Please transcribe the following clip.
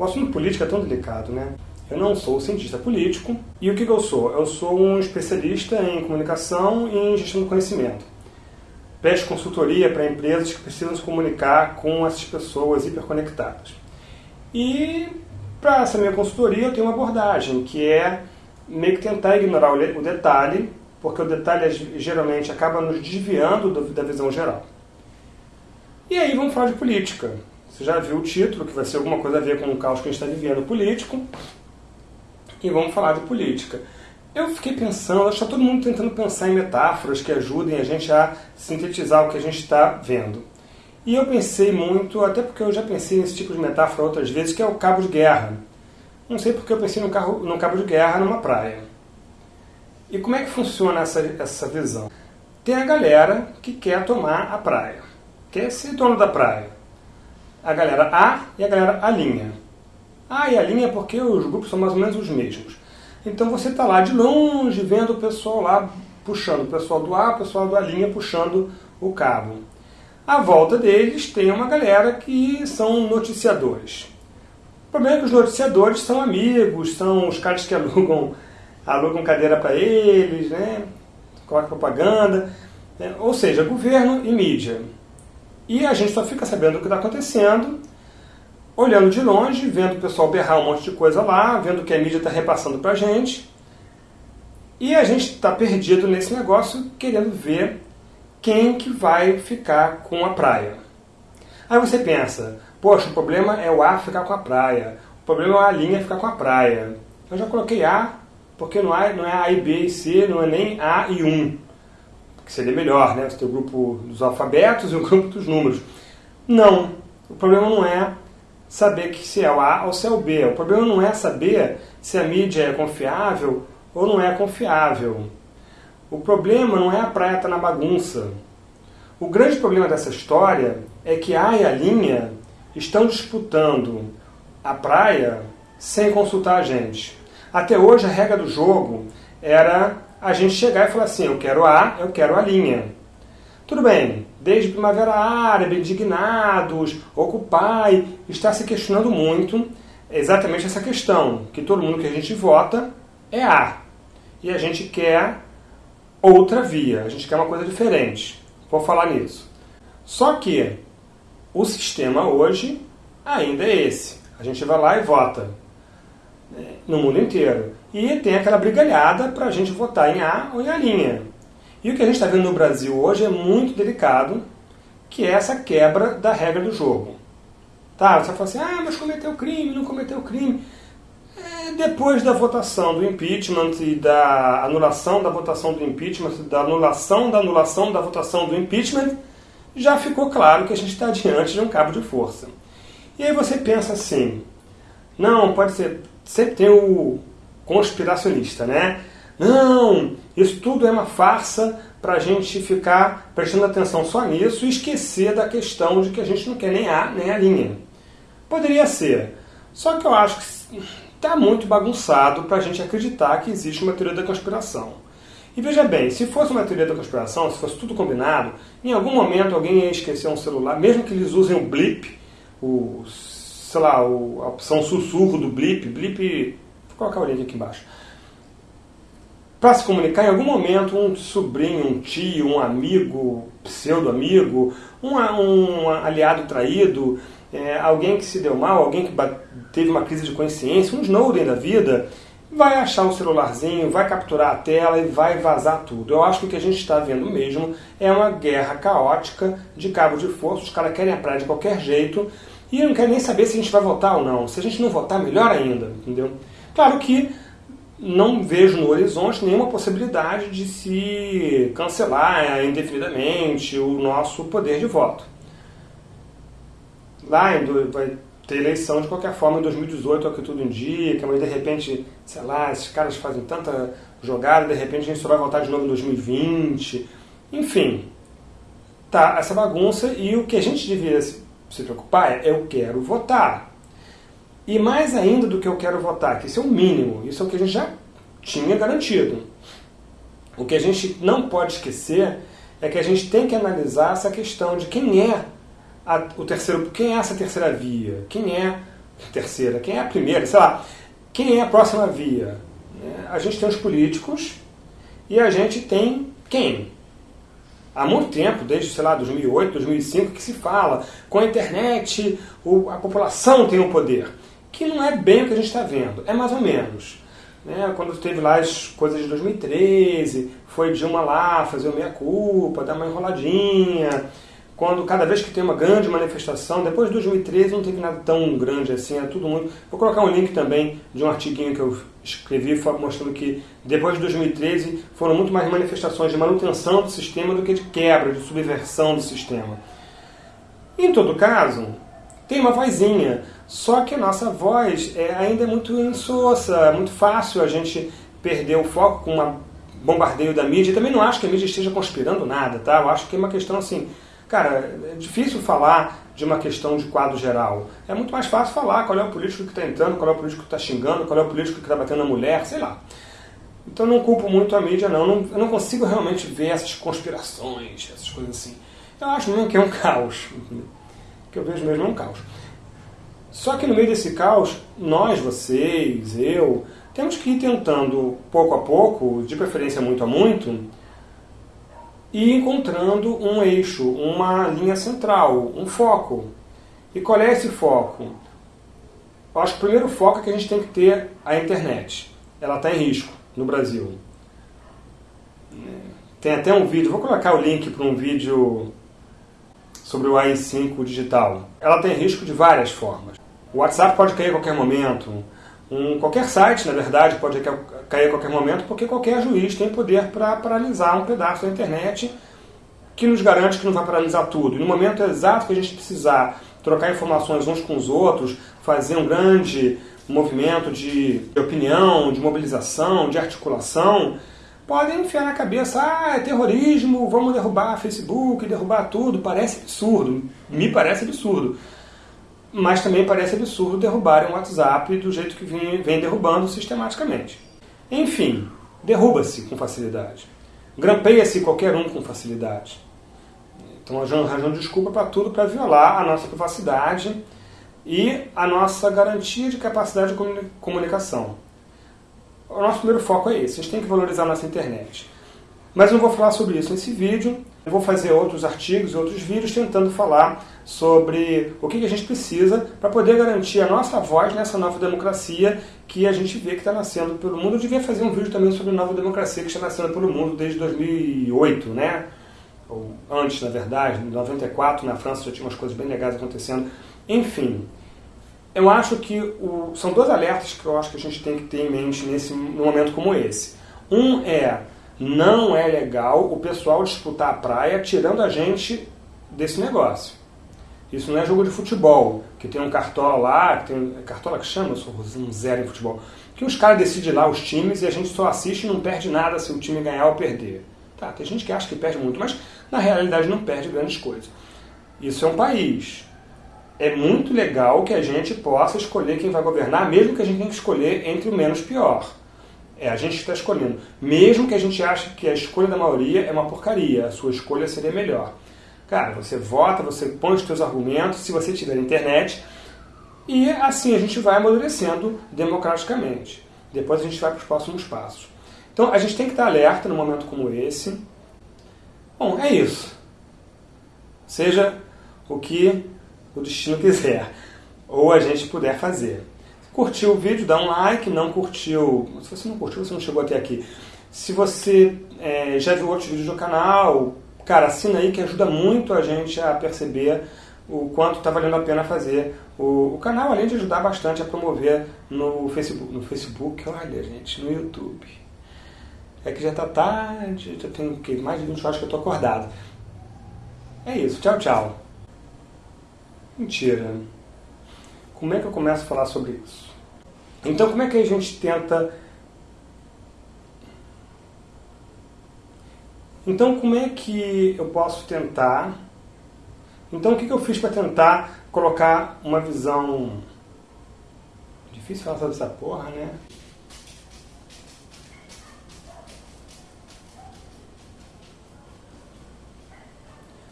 O assunto política é tão delicado, né? Eu não sou cientista político. E o que, eu sou? Eu sou um especialista em comunicação e em gestão do conhecimento. Presto consultoria para empresas que precisam se comunicar com essas pessoas hiperconectadas. E para essa minha consultoria eu tenho uma abordagem, que é meio que tentar ignorar o detalhe, porque o detalhe geralmente acaba nos desviando da visão geral. E aí vamos falar de política. Você já viu o título, que vai ser alguma coisa a ver com o caos que a gente está vivendo político. E vamos falar de política. Eu fiquei pensando, acho que está todo mundo tentando pensar em metáforas que ajudem a gente a sintetizar o que a gente está vendo. E eu pensei muito, até porque eu já pensei nesse tipo de metáfora outras vezes, que é o cabo de guerra. Não sei porque eu pensei no, carro, no cabo de guerra numa praia. E como é que funciona essa, essa visão? Tem a galera que quer tomar a praia, quer ser dono da praia a galera A e a galera A linha. A e a linha porque os grupos são mais ou menos os mesmos. Então você está lá de longe vendo o pessoal lá puxando, o pessoal do A, o pessoal da linha puxando o cabo. À volta deles tem uma galera que são noticiadores. O problema é que os noticiadores são amigos, são os caras que alugam, alugam cadeira para eles, né? colocam propaganda, né? ou seja, governo e mídia. E a gente só fica sabendo o que está acontecendo, olhando de longe, vendo o pessoal berrar um monte de coisa lá, vendo o que a mídia está repassando para a gente. E a gente está perdido nesse negócio, querendo ver quem que vai ficar com a praia. Aí você pensa, poxa, o problema é o A ficar com a praia, o problema é a linha ficar com a praia. Eu já coloquei A, porque não não é A e B e C, não é nem A e 1 que seria melhor, né? Você tem o grupo dos alfabetos e o grupo dos números. Não, o problema não é saber que se é o A ou se é o B. O problema não é saber se a mídia é confiável ou não é confiável. O problema não é a praia estar tá na bagunça. O grande problema dessa história é que a e a linha estão disputando a praia sem consultar a gente. Até hoje a regra do jogo era a gente chegar e falar assim, eu quero A, eu quero a linha. Tudo bem, desde Primavera Árabe, Indignados, Occupy, está se questionando muito exatamente essa questão, que todo mundo que a gente vota é A. E a gente quer outra via, a gente quer uma coisa diferente. Vou falar nisso. Só que o sistema hoje ainda é esse. A gente vai lá e vota no mundo inteiro. E tem aquela brigalhada para a gente votar em A ou em A linha. E o que a gente está vendo no Brasil hoje é muito delicado, que é essa quebra da regra do jogo. Tá, você fala assim, ah, mas cometeu crime, não cometeu crime. É, depois da votação do impeachment e da anulação da votação do impeachment, da anulação da anulação da votação do impeachment, já ficou claro que a gente está diante de um cabo de força. E aí você pensa assim, não, pode ser, sempre tem o conspiracionista, né? Não, isso tudo é uma farsa para a gente ficar prestando atenção só nisso e esquecer da questão de que a gente não quer nem A nem a linha. Poderia ser, só que eu acho que está muito bagunçado para a gente acreditar que existe uma teoria da conspiração. E veja bem, se fosse uma teoria da conspiração, se fosse tudo combinado, em algum momento alguém ia esquecer um celular, mesmo que eles usem o blip, o, sei lá, a opção sussurro do blip, blip colocar o link aqui embaixo. Para se comunicar, em algum momento, um sobrinho, um tio, um amigo, pseudo-amigo, um, um, aliado traído, é, alguém que se deu mal, alguém que teve uma crise de consciência, um Snowden da vida, vai achar o celularzinho, vai capturar a tela e vai vazar tudo. Eu acho que o que a gente está vendo mesmo é uma guerra caótica de cabo de força, os caras querem a praia de qualquer jeito e não querem nem saber se a gente vai votar ou não. Se a gente não votar, melhor ainda, entendeu? Claro que não vejo no horizonte nenhuma possibilidade de se cancelar indefinidamente o nosso poder de voto. Lá vai ter eleição de qualquer forma em 2018, é o que tudo indica, mas de repente, sei lá, esses caras fazem tanta jogada, de repente a gente só vai votar de novo em 2020. Enfim, tá essa bagunça e o que a gente devia se preocupar é eu quero votar. E mais ainda do que eu quero votar, que isso é o mínimo, isso é o que a gente já tinha garantido. O que a gente não pode esquecer é que a gente tem que analisar essa questão de quem é a, o terceiro, quem é essa terceira via, quem é terceira? Quem é a primeira? Sei lá, quem é a próxima via? A gente tem os políticos e a gente tem quem? Há muito tempo, desde, sei lá, 2008, 2005, que se fala com a internet a população tem o poder. Que não é bem o que a gente está vendo, é mais ou menos. Né? Quando teve lá as coisas de 2013, foi Dilma lá fazer o meia-culpa, dar uma enroladinha. Quando cada vez que tem uma grande manifestação, depois de 2013 não teve nada tão grande assim, é tudo muito. Vou colocar um link também de um artiguinho que eu escrevi mostrando que depois de 2013 foram muito mais manifestações de manutenção do sistema do que de quebra, de subversão do sistema. Em todo caso, tem uma vozinha. Só que a nossa voz é, ainda é muito insossa, é muito fácil a gente perder o foco com um bombardeio da mídia. também não acho que a mídia esteja conspirando nada, tá? Eu acho que é uma questão assim, cara, é difícil falar de uma questão de quadro geral. É muito mais fácil falar qual é o político que está entrando, qual é o político que está xingando, qual é o político que está batendo na mulher, sei lá. Então não culpo muito a mídia, não. não. Eu não consigo realmente ver essas conspirações, essas coisas assim. Eu acho mesmo que é um caos. O que eu vejo mesmo é um caos. Só que no meio desse caos, nós, vocês, eu, temos que ir tentando, pouco a pouco, de preferência muito a muito, e encontrando um eixo, uma linha central, um foco. E qual é esse foco? Eu acho que o primeiro foco é que a gente tem que ter a internet. Ela está em risco no Brasil. Tem até um vídeo, vou colocar o link para um vídeo sobre o AI5 digital. Ela tem risco de várias formas. O WhatsApp pode cair a qualquer momento, um, qualquer site, na verdade, pode cair a qualquer momento, porque qualquer juiz tem poder para paralisar um pedaço da internet que nos garante que não vai paralisar tudo. E no momento exato que a gente precisar trocar informações uns com os outros, fazer um grande movimento de opinião, de mobilização, de articulação, podem enfiar na cabeça, ah, é terrorismo, vamos derrubar Facebook, derrubar tudo. Parece absurdo, me parece absurdo. Mas também parece absurdo derrubarem o WhatsApp do jeito que vem, derrubando sistematicamente. Enfim, derruba-se com facilidade. Grampeia-se qualquer um com facilidade. Então arranjando desculpa para tudo para violar a nossa privacidade e a nossa garantia de capacidade de comunicação. O nosso primeiro foco é esse, a gente tem que valorizar a nossa internet. Mas não vou falar sobre isso nesse vídeo, eu vou fazer outros artigos outros vídeos tentando falar sobre o que a gente precisa para poder garantir a nossa voz nessa nova democracia que a gente vê que está nascendo pelo mundo. Eu devia fazer um vídeo também sobre a nova democracia que está nascendo pelo mundo desde 2008, né? Ou antes, na verdade, em 94, na França já tinha umas coisas bem legais acontecendo. Enfim, eu acho que o, são dois alertas que eu acho que a gente tem que ter em mente nesse num momento como esse. Um é não é legal o pessoal disputar a praia tirando a gente desse negócio. Isso não é jogo de futebol, que tem um cartola lá, que tem é cartola que chama, eu sou um zero em futebol, que os caras decidem lá os times e a gente só assiste e não perde nada se o time ganhar ou perder. Tá, tem gente que acha que perde muito, mas na realidade não perde grandes coisas. Isso é um país é muito legal que a gente possa escolher quem vai governar, mesmo que a gente tenha que escolher entre o menos pior. É a gente que está escolhendo. Mesmo que a gente ache que a escolha da maioria é uma porcaria, a sua escolha seria melhor. Cara, você vota, você põe os seus argumentos, se você tiver internet, e assim a gente vai amadurecendo democraticamente. Depois a gente vai para os próximos passos. Então a gente tem que estar alerta num momento como esse. Bom, é isso. Seja o que o destino quiser, ou a gente puder fazer. Curtiu o vídeo, dá um like, não curtiu, se você não curtiu, você não chegou até aqui. Se você é, já viu outros vídeos do canal, cara, assina aí que ajuda muito a gente a perceber o quanto está valendo a pena fazer o, o, canal, além de ajudar bastante a promover no Facebook, no Facebook, olha gente, no YouTube. É que já está tarde, já tem que, mais de 20 horas que eu estou acordado. É isso, tchau, tchau. Mentira. Como é que eu começo a falar sobre isso? Então, como é que a gente tenta. Então, como é que eu posso tentar. Então, o que eu fiz para tentar colocar uma visão. Difícil falar sobre essa porra, né?